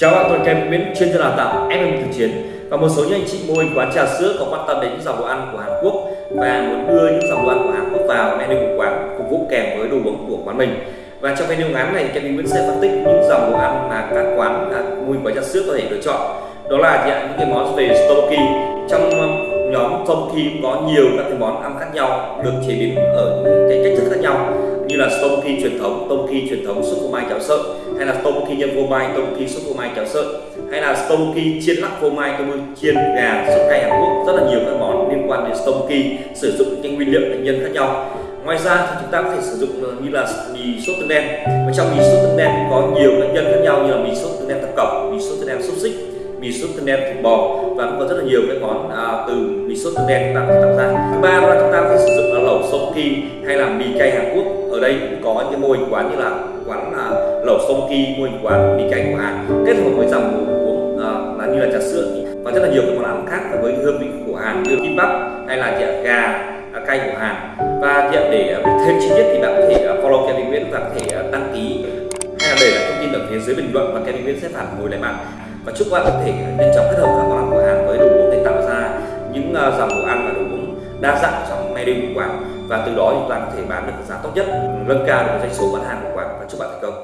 Chào bạn, tôi Kem Nguyễn, chuyên gia đào tạo FM thực chiến và một số những anh chị mô hình quán trà sữa có quan tâm đến những dòng đồ ăn của Hàn Quốc và muốn đưa những dòng đồ ăn của Hàn Quốc vào menu của quán phục vụ kèm với đồ uống của quán mình. Và trong video ngắn này, Kem Nguyễn sẽ phân tích những dòng đồ ăn mà các quán à, mô hình quán trà sữa có thể lựa chọn. Đó là những cái món về tteokbokki. Trong um, nhóm tteokbokki có nhiều các cái món ăn khác nhau được chế biến ở những cái cách thức khác nhau khi truyền thống, tteokbokki truyền thống súp phô mai cháo sợi hay là tteokbokki nhân phô mai, tteokbokki súp phô mai cháo sợi hay là tteokbokki chiên lắc phô mai, tteokbokki chiên gà sốt cay Hàn Quốc rất là nhiều các món liên quan đến tteokbokki sử dụng những nguyên liệu thành nhân khác nhau. Ngoài ra thì chúng ta có thể sử dụng ờ, như là mì sốt tương đen. Và trong mì sốt tương đen có nhiều các nhân khác nhau như là mì sốt tương đen thập cẩm mì sốt tương đen xúc xích mì sốt tương đen thịt bò và cũng có rất là nhiều cái món à, từ mì sốt tương đen chúng ta có thể tạo ra. Thứ ba là chúng ta có thể sử dụng Ki hay là mì cay Hàn Quốc. Ở đây cũng có những mô hình quán như là quán là lẩu tteokbokki mô hình quán mì cay của Hàn kết hợp với dòng uống à, là như là trà sữa. Và rất là nhiều các món ăn khác với hương vị của Hàn như kimbap hay là chả gà à, cay của Hàn. Và để à, thêm chi tiết thì bạn có thể à, follow Kevin Nguyễn và có thể đăng ký. Hay là để lại thông tin ở phía dưới bình luận và Kevin Nguyễn sẽ phản hồi lại bạn. Và chúc bạn có thể nhanh chóng kết hợp các món ăn của Hàn với đồ uống để tạo ra những dòng đồ ăn và đồ uống đa dạng trong của quán. Và từ đó chúng ta có thể bán được giá tốt nhất. Nâng cao được doanh số bán hàng của quán và chúc bạn thành công.